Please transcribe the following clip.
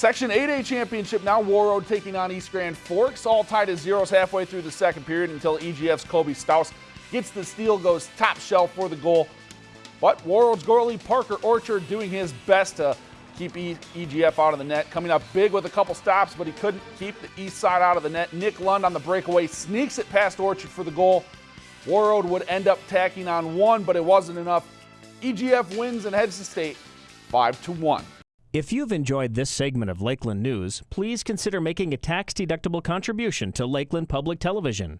Section 8A championship now Warroad taking on East Grand Forks. All tied at zeros halfway through the second period until EGF's Kobe Staus gets the steal, goes top shelf for the goal. But Warroad's goalie Parker Orchard doing his best to keep EGF out of the net. Coming up big with a couple stops, but he couldn't keep the east side out of the net. Nick Lund on the breakaway sneaks it past Orchard for the goal. Warroad would end up tacking on one, but it wasn't enough. EGF wins and heads to state 5 to 1. If you've enjoyed this segment of Lakeland News, please consider making a tax-deductible contribution to Lakeland Public Television.